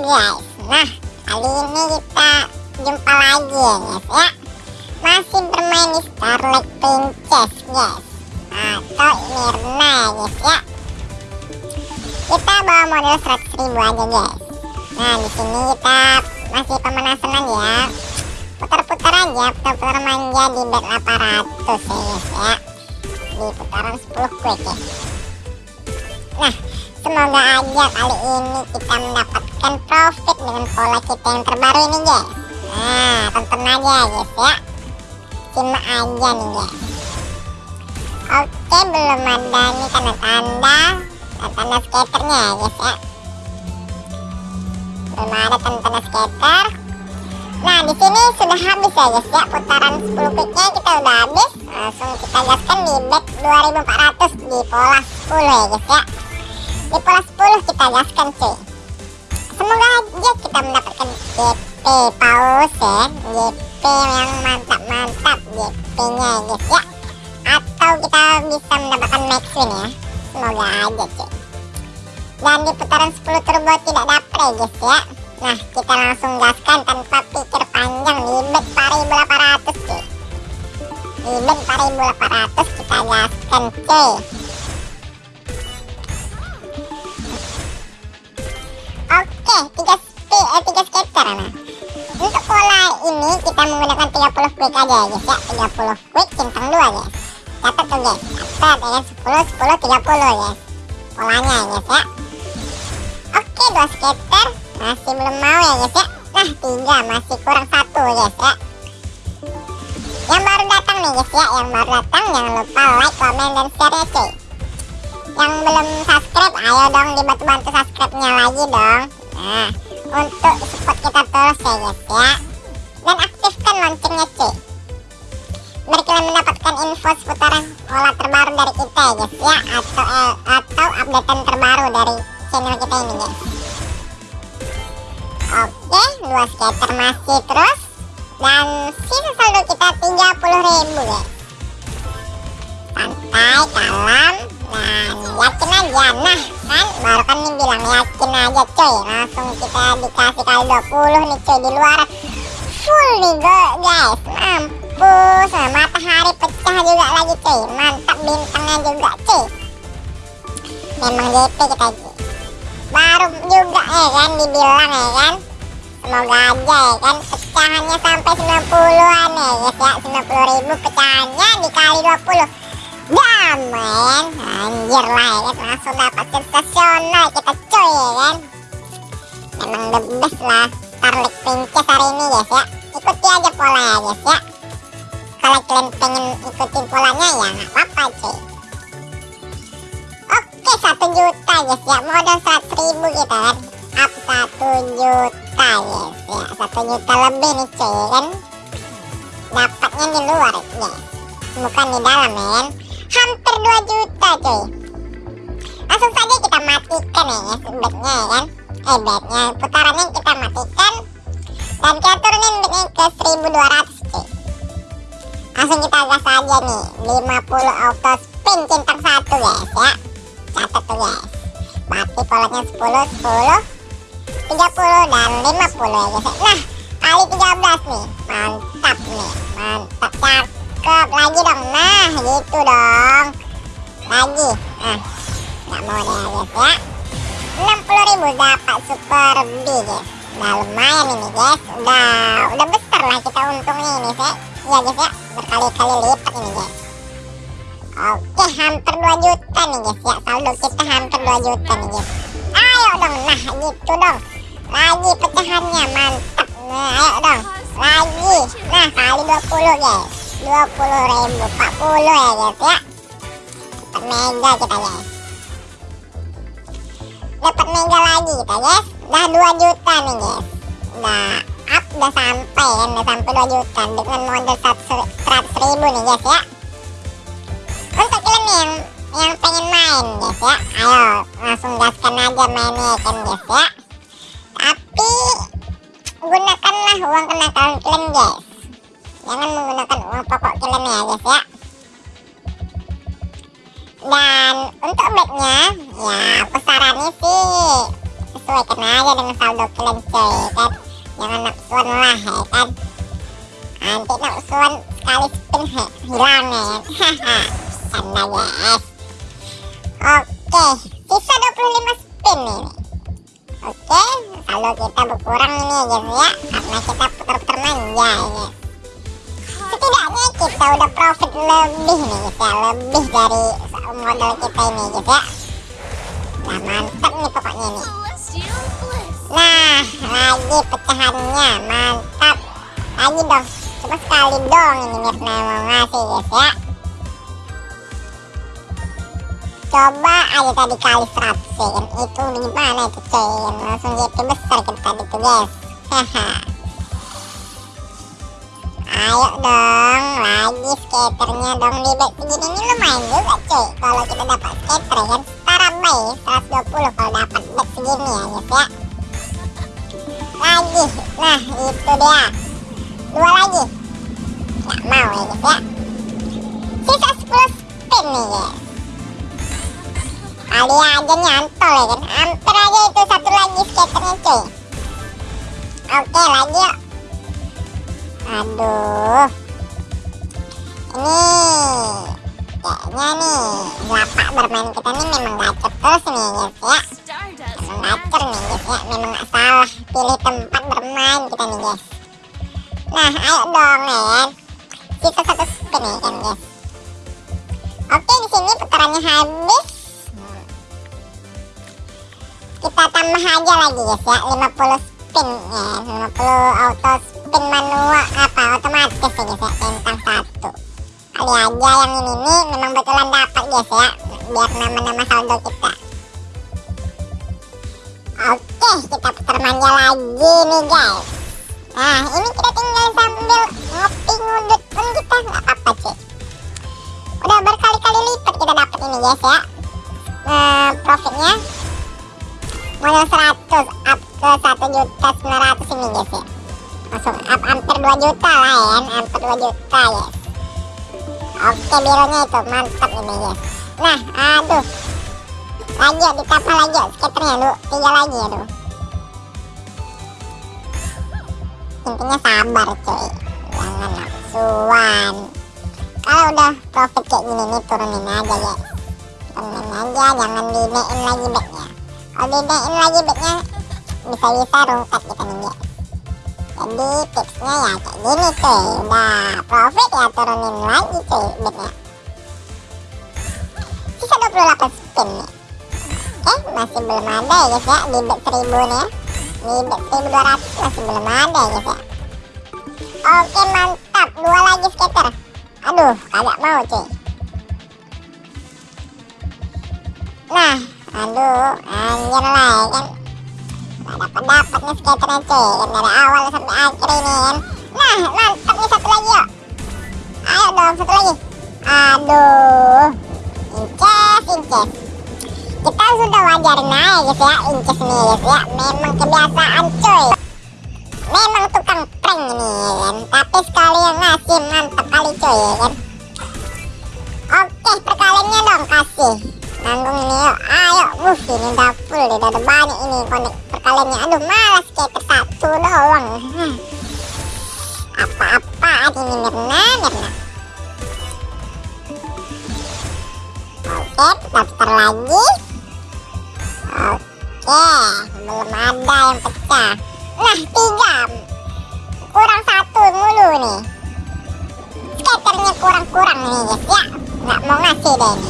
guys Nah kali ini kita jumpa lagi ya guys ya. Masih bermain di Starlight Princess guys Atau Mirna ya guys ya. Kita bawa model 100 ribu aja guys Nah di sini kita masih pemanasan ya. Putar-putar aja Putar-putar manja di bet 800 ya guys ya. Di putaran 10 quick ya. Nah Semoga aja kali ini kita mendapatkan profit dengan pola kita yang terbaru ini guys Nah tonton aja guys ya. Simak aja nih guys Oke belum ada nih tanda-tanda. Tanda skaternya ya guys ya. Belum ada tanda-tanda skater. Nah di sini sudah habis ya guys ya Putaran 10 quicknya kita udah habis. Langsung kita gaskan di bet 2400 di pola 10 ya guys ya. Di pola 10 kita gaskan cuy semoga aja kita mendapatkan GP paus ya. GP yang mantap-mantap GP nya guys ya. Atau kita bisa mendapatkan max win ya. Semoga aja cuy. Dan di putaran 10 turbo tidak dapet ya guys ya. Nah kita langsung gaskan tanpa pikir panjang. Di bet 4800 cuy. Di bet 4800 kita gaskan cuy Oke, tiga spi, eh, tiga skater nah. Untuk pola ini kita menggunakan 30 quick aja ya guys ya. 30 quick centang 2 guys. Catat tuh guys. Catat ya 10 10 30 guys. Polanya ya guys ya. Oke, dua skater masih belum mau ya guys ya. Nah, tiga masih kurang satu guys ya. Yang baru datang nih guys ya, yang baru datang jangan lupa like, comment, dan share ya cuy yang belum subscribe ayo dong dibantu-bantu subscribe-nya lagi dong nah untuk support kita terus ya guys ya. Dan aktifkan loncengnya cuy. Biar kalian mendapatkan info seputaran pola terbaru dari kita ya guys ya. Atau eh, atau updatean terbaru dari channel kita ini guys. Oke dua skater masih terus. Dan sisa saldo kita 30.000 guys. Santai kalem Nah, yakin aja. Nah, kan baru kan nih bilang yakin aja coy. Langsung kita dikasih kali 20 nih coy di luar. Full nih guys. Mampus. Nah, matahari pecah juga lagi coy. Mantap bintangnya juga coy. Memang JP kita baru juga ya kan dibilang ya kan. Semoga aja ya kan pecahannya sampai 90-an ya guys ya. 90 ribu pecahannya dikali 20 Damen Anjir lah ya kan? Langsung dapat sensasional kita coy ya kan? Memang the best lah Starlight Princess hari ini guys ya. Ikuti aja pola ya guys ya. Kalau kalian pengen ikutin polanya ya nggak apa-apa cuy. Oke 1 juta guys ya. Modal 100 ribu kita kan? Up 1 juta guys ya. 1 juta lebih nih cuy ya kan? Dapatnya di luar guys Bukan di dalam ya kan hampir 2 juta cuy. Langsung saja kita matikan ya bednya ya. Kan eh bednya putarannya kita matikan. Dan kita turunin bednya ke 1200 cuy. Langsung kita gas aja nih 50 auto spin centang satu guys ya. Catat tuh guys. Mati polanya 10 10 30 dan 50 ya guys. Nah kali 13 nih. Mantap nih mantap. Cakep lagi dong. Nah gitu dong lagi. Nah nggak mau deh guys ya. 60.000 dapat super B guys udah lumayan ini guys. Udah udah besar lah kita untungnya ini sih ya guys ya. Berkali-kali lipat ini guys. Oke hampir 2 juta nih guys ya. Saldo kita hampir 2 juta nih guys. Ayo dong nah gitu dong. Lagi pecahannya mantap. Nah ayo dong. Lagi. Nah kali 20 guys. 20 ribu 40 ya guys ya dapat mega kita guys. Dapat mega lagi kita guys. Udah 2 juta nih guys. Udah up udah sampai ya udah sampai 2 juta dengan modal 100 ribu nih guys ya. Untuk kalian yang yang pengen main guys ya. Ayo langsung gaskan aja mainnya kan guys ya. Tapi gunakanlah uang kenakalan kalian guys. Jangan menggunakan uang pokok kalian ya guys ya untuk bednya ya aku saranin sih sesuaikan aja dengan saldo kalian coy ya kan jangan nafsuan lah ya kan? Nanti nafsuan sekali spin he, hilang ya kan? Canda guys. Oke sisa 25 spin nih. Oke saldo kita berkurang ini ya guys ya karena kita putar-putar manja ya setidaknya kita udah profit lebih nih ya lebih dari modal kita ini guys ya. Nah mantap nih pokoknya nih. Nah lagi pecahannya mantap. Lagi dong cuma sekali dong ini Mirna mau ngasih guys ya. Coba aja tadi kali 100 ya itu gimana itu coy langsung JP besar kita tadi tuh guys. Ayo dong lagi skaternya dong di bet segini ini lumayan juga cuy. Kalau kita dapat skater ya kan terabai 120 kalau dapat bet segini ya guys ya. Lagi. Nah itu dia. Dua lagi. Nggak mau ya guys ya. Sisa 10 spin nih guys kali aja nyantol ya kan. Hampir aja itu satu lagi skaternya cuy. Oke lagi yuk aduh ini kayaknya nih lapak bermain kita nih memang gacor terus nih guys ya. Memang gacor nih guys ya. Memang gak salah pilih tempat bermain kita nih guys nah ayo dong ya sisa satu spin ya kan guys oke di sini putarannya habis. Kita tambah aja lagi guys ya. 50 spin ya. 50 auto spin manual apa otomatis kali aja yang ini nih memang betulan dapat guys ya. Biar nama-nama saldo kita. Oke kita putar manja lagi nih guys. Nah ini kita tinggal sambil ngopi ngudut pun kita. Nggak apa-apa cuy. Udah berkali-kali lipat kita dapat ini guys ya. Nah, profitnya modal 100 up ke 1 juta 900 ini guys ya. Langsung up hampir 2 juta lah ya. Hampir 2 juta ya oke birunya itu mantap ini guys nah aduh. Yuk ditambah lagi yuk skaternya lu. Tiga lagi aduh intinya sabar cuy. Jangan nafsuan kalau udah profit kayak gini nih turunin aja ya. Turunin aja jangan dinaikin lagi backnya. Kalau dinaikin lagi backnya bisa-bisa rungkat kita nih guys jadi tipsnya ya kayak gini cuy udah profit ya turunin lagi cuy backnya sisa 28 spin nih. Oke masih belum ada ya guys ya di bet 1000 nih ya. Di bet 1200 masih belum ada ya guys ya oke mantap. Dua lagi skater. Aduh kagak mau cuy. Nah aduh anjir lah ya kan dapat nih skaternya cuy kan dari awal sampai akhir ini kan. Nah mantap nih satu lagi yuk. Ayo dong satu lagi. Aduh. Inces inces kita sudah wajarin aja guys ya. Inces nih guys ya. Memang kebiasaan cuy. Memang tukang prank ini kan. Tapi sekali yang ngasih mantap kali cuy ya kan. Oke perkaliannya dong kasih nanggung ini yuk. Ayo wuh ini udah full udah ada banyak ini konek perkaliannya. Aduh malas skater satu doang. Apa-apa ini Mirna Mirna. Oke putar lagi. Oke belum ada yang pecah. Nah tiga. Kurang satu mulu nih. Skaternya kurang-kurang nih ya nggak mau ngasih deh ini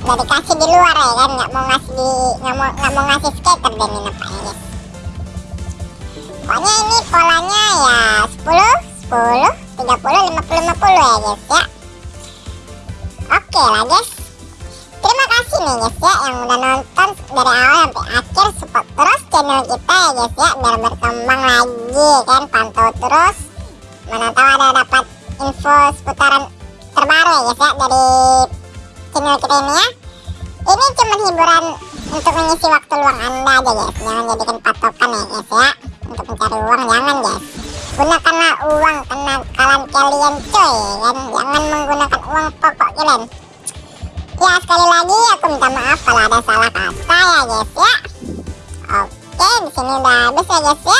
udah dikasih di luar ya kan nggak mau ngasih di nggak mau nggak mau ngasih skater deh ini nampaknya guys. Pokoknya ini polanya ya 10 10 30 50 50 ya guys ya. Oke lah guys. Terima kasih nih guys ya yang udah nonton dari awal sampai akhir. Support terus channel kita ya guys ya biar berkembang lagi kan. Pantau terus. Mana tahu ada dapat info seputaran terbaru ya guys ya dari channel kita ini ya. Ini cuma hiburan untuk mengisi waktu luang anda aja guys. Jangan jadikan patokan ya guys ya. Untuk mencari uang jangan guys. Gunakanlah uang kenakalan kalian coy. Kan jangan menggunakan uang pokok kalian. Ya sekali lagi aku minta maaf kalau ada salah kata ya guys ya. Oke sini udah habis ya guys ya. dan